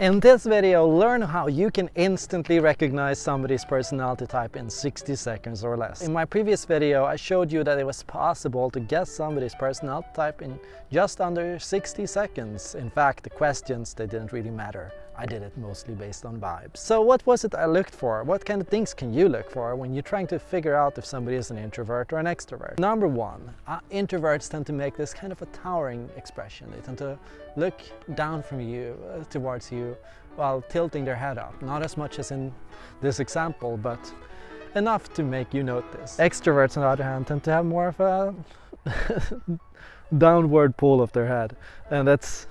In this video, learn how you can instantly recognize somebody's personality type in 60 seconds or less. In my previous video, I showed you that it was possible to guess somebody's personality type in just under 60 seconds. In fact, the questions, they didn't really matter. I did it mostly based on vibes. So what was it I looked for? What kind of things can you look for when you're trying to figure out if somebody is an introvert or an extrovert? Number one, uh, introverts tend to make this kind of a towering expression. They tend to look down from you, uh, towards you, while tilting their head up. Not as much as in this example, but enough to make you notice. Extroverts, on the other hand, tend to have more of a downward pull of their head. And that's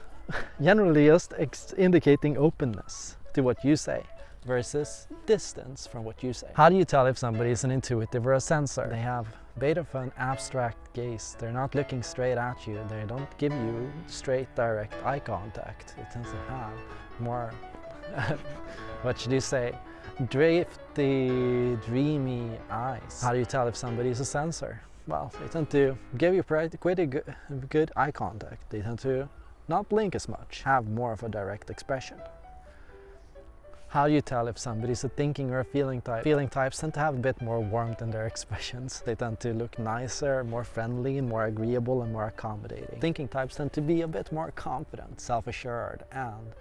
generally just indicating openness to what you say versus distance from what you say. How do you tell if somebody is an intuitive or a sensor? They have a bit of an abstract gaze. They're not looking straight at you. They don't give you straight direct eye contact. They tend to have more, what should you say, drifty, dreamy eyes. How do you tell if somebody is a sensor? Well, they tend to give you pretty good, good eye contact. They tend to not blink as much, have more of a direct expression. How do you tell if somebody's a thinking or a feeling type? Feeling types tend to have a bit more warmth in their expressions. They tend to look nicer, more friendly, more agreeable and more accommodating. Thinking types tend to be a bit more confident, self-assured and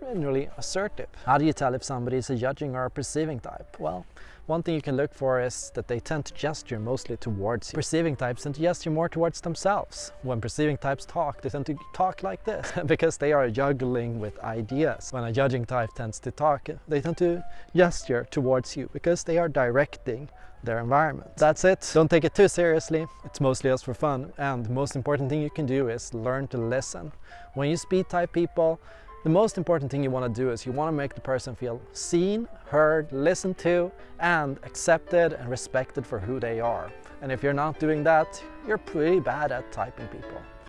generally assertive. How do you tell if somebody is a judging or a perceiving type? Well, one thing you can look for is that they tend to gesture mostly towards you. Perceiving types tend to gesture more towards themselves. When perceiving types talk, they tend to talk like this because they are juggling with ideas. When a judging type tends to talk, they tend to gesture towards you because they are directing their environment. That's it. Don't take it too seriously. It's mostly just for fun. And the most important thing you can do is learn to listen. When you speed type people, the most important thing you want to do is you want to make the person feel seen, heard, listened to, and accepted and respected for who they are. And if you're not doing that, you're pretty bad at typing people.